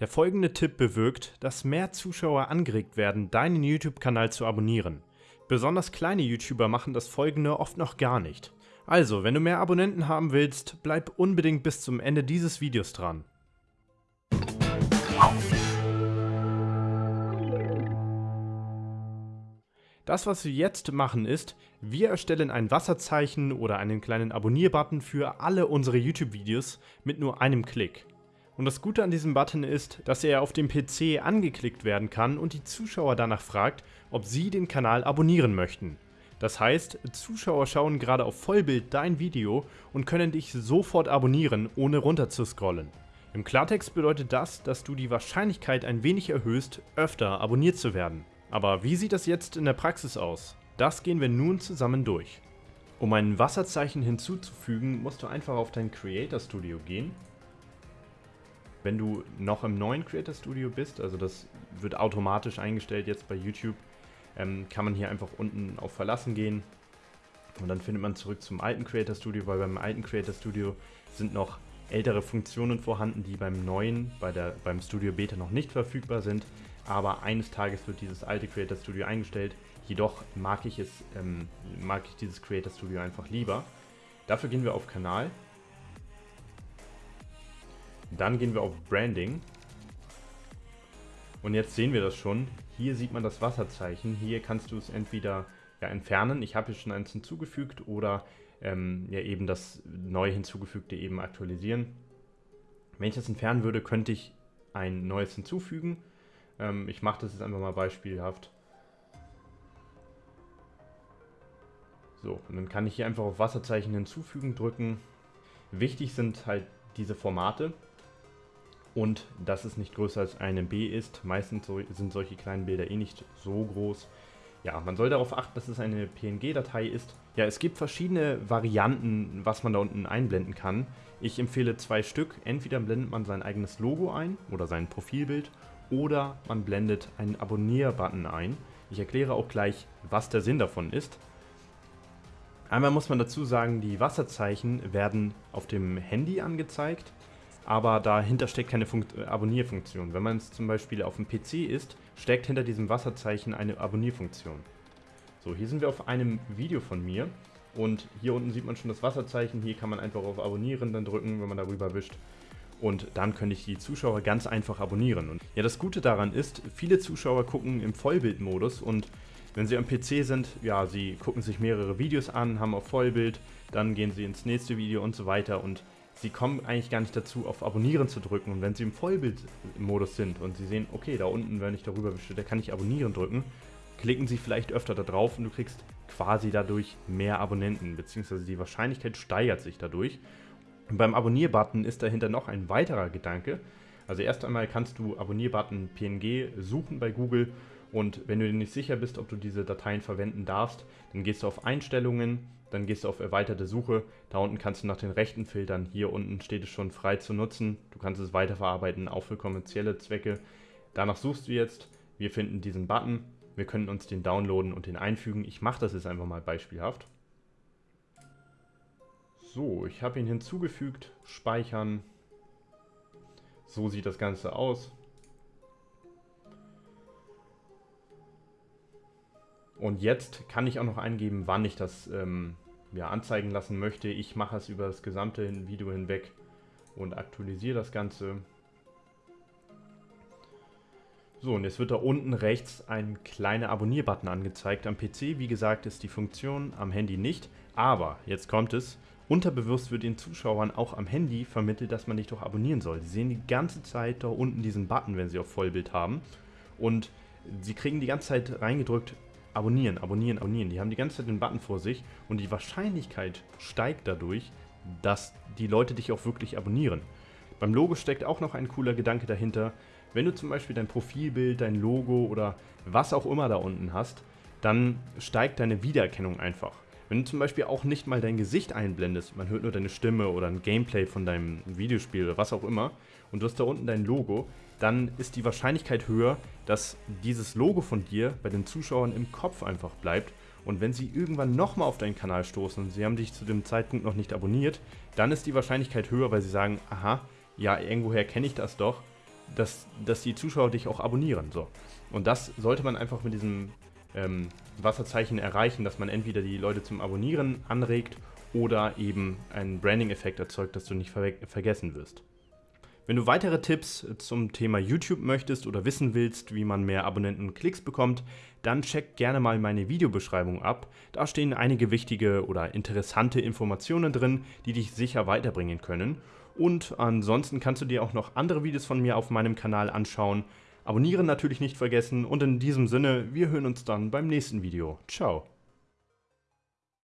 Der folgende Tipp bewirkt, dass mehr Zuschauer angeregt werden, deinen YouTube-Kanal zu abonnieren. Besonders kleine YouTuber machen das folgende oft noch gar nicht. Also, wenn du mehr Abonnenten haben willst, bleib unbedingt bis zum Ende dieses Videos dran. Das, was wir jetzt machen ist, wir erstellen ein Wasserzeichen oder einen kleinen Abonnier-Button für alle unsere YouTube-Videos mit nur einem Klick. Und das Gute an diesem Button ist, dass er auf dem PC angeklickt werden kann und die Zuschauer danach fragt, ob sie den Kanal abonnieren möchten. Das heißt, Zuschauer schauen gerade auf Vollbild dein Video und können dich sofort abonnieren, ohne runter zu scrollen. Im Klartext bedeutet das, dass du die Wahrscheinlichkeit ein wenig erhöhst, öfter abonniert zu werden. Aber wie sieht das jetzt in der Praxis aus? Das gehen wir nun zusammen durch. Um ein Wasserzeichen hinzuzufügen, musst du einfach auf dein Creator Studio gehen. Wenn du noch im neuen Creator Studio bist, also das wird automatisch eingestellt jetzt bei YouTube, ähm, kann man hier einfach unten auf Verlassen gehen und dann findet man zurück zum alten Creator Studio, weil beim alten Creator Studio sind noch ältere Funktionen vorhanden, die beim neuen, bei der, beim Studio Beta noch nicht verfügbar sind aber eines Tages wird dieses alte Creator Studio eingestellt. Jedoch mag ich es, ähm, mag ich dieses Creator Studio einfach lieber. Dafür gehen wir auf Kanal. Dann gehen wir auf Branding. Und jetzt sehen wir das schon. Hier sieht man das Wasserzeichen. Hier kannst du es entweder ja, entfernen. Ich habe hier schon eins hinzugefügt oder ähm, ja eben das neu hinzugefügte eben aktualisieren. Wenn ich das entfernen würde, könnte ich ein neues hinzufügen ähm, ich mache das jetzt einfach mal beispielhaft. So, und dann kann ich hier einfach auf Wasserzeichen hinzufügen drücken. Wichtig sind halt diese Formate und dass es nicht größer als eine B ist. Meistens sind solche kleinen Bilder eh nicht so groß. Ja, man soll darauf achten, dass es eine PNG-Datei ist. Ja, es gibt verschiedene Varianten, was man da unten einblenden kann. Ich empfehle zwei Stück. Entweder blendet man sein eigenes Logo ein oder sein Profilbild oder man blendet einen Abonnier-Button ein. Ich erkläre auch gleich, was der Sinn davon ist. Einmal muss man dazu sagen, die Wasserzeichen werden auf dem Handy angezeigt, aber dahinter steckt keine Funkt Abonnierfunktion. Wenn man es zum Beispiel auf dem PC ist, steckt hinter diesem Wasserzeichen eine Abonnierfunktion. So, hier sind wir auf einem Video von mir und hier unten sieht man schon das Wasserzeichen. Hier kann man einfach auf Abonnieren dann drücken, wenn man darüber wischt und dann könnte ich die Zuschauer ganz einfach abonnieren. Und ja, das Gute daran ist, viele Zuschauer gucken im Vollbildmodus und wenn sie am PC sind, ja, sie gucken sich mehrere Videos an, haben auf Vollbild, dann gehen sie ins nächste Video und so weiter und sie kommen eigentlich gar nicht dazu, auf Abonnieren zu drücken. Und wenn sie im Vollbildmodus sind und sie sehen, okay, da unten, wenn ich darüber wische, da kann ich Abonnieren drücken, klicken sie vielleicht öfter da drauf und du kriegst quasi dadurch mehr Abonnenten, beziehungsweise die Wahrscheinlichkeit steigert sich dadurch. Und beim Abonnier-Button ist dahinter noch ein weiterer Gedanke. Also erst einmal kannst du Abonnier-Button PNG suchen bei Google und wenn du dir nicht sicher bist, ob du diese Dateien verwenden darfst, dann gehst du auf Einstellungen, dann gehst du auf erweiterte Suche. Da unten kannst du nach den Rechten filtern. Hier unten steht es schon frei zu nutzen. Du kannst es weiterverarbeiten, auch für kommerzielle Zwecke. Danach suchst du jetzt. Wir finden diesen Button. Wir können uns den downloaden und den einfügen. Ich mache das jetzt einfach mal beispielhaft. So, ich habe ihn hinzugefügt, speichern. So sieht das Ganze aus. Und jetzt kann ich auch noch eingeben, wann ich das ähm, ja, anzeigen lassen möchte. Ich mache es über das gesamte Video hinweg und aktualisiere das Ganze. So, und jetzt wird da unten rechts ein kleiner Abonnier-Button angezeigt. Am PC, wie gesagt, ist die Funktion, am Handy nicht. Aber, jetzt kommt es, Unterbewusst wird den Zuschauern auch am Handy vermittelt, dass man dich doch abonnieren soll. Sie sehen die ganze Zeit da unten diesen Button, wenn sie auf Vollbild haben. Und sie kriegen die ganze Zeit reingedrückt, abonnieren, abonnieren, abonnieren. Die haben die ganze Zeit den Button vor sich und die Wahrscheinlichkeit steigt dadurch, dass die Leute dich auch wirklich abonnieren. Beim Logo steckt auch noch ein cooler Gedanke dahinter. Wenn du zum Beispiel dein Profilbild, dein Logo oder was auch immer da unten hast, dann steigt deine Wiedererkennung einfach. Wenn du zum Beispiel auch nicht mal dein Gesicht einblendest, man hört nur deine Stimme oder ein Gameplay von deinem Videospiel oder was auch immer, und du hast da unten dein Logo, dann ist die Wahrscheinlichkeit höher, dass dieses Logo von dir bei den Zuschauern im Kopf einfach bleibt. Und wenn sie irgendwann nochmal auf deinen Kanal stoßen und sie haben dich zu dem Zeitpunkt noch nicht abonniert, dann ist die Wahrscheinlichkeit höher, weil sie sagen, aha, ja, irgendwoher kenne ich das doch. dass, dass die Zuschauer dich auch abonnieren. So. Und das sollte man einfach mit diesem ähm, Wasserzeichen erreichen, dass man entweder die Leute zum Abonnieren anregt oder eben einen Branding-Effekt erzeugt, dass du nicht ver vergessen wirst. Wenn du weitere Tipps zum Thema YouTube möchtest oder wissen willst, wie man mehr Abonnenten und Klicks bekommt, dann check gerne mal meine Videobeschreibung ab. Da stehen einige wichtige oder interessante Informationen drin, die dich sicher weiterbringen können. Und ansonsten kannst du dir auch noch andere Videos von mir auf meinem Kanal anschauen. Abonnieren natürlich nicht vergessen und in diesem Sinne, wir hören uns dann beim nächsten Video. Ciao.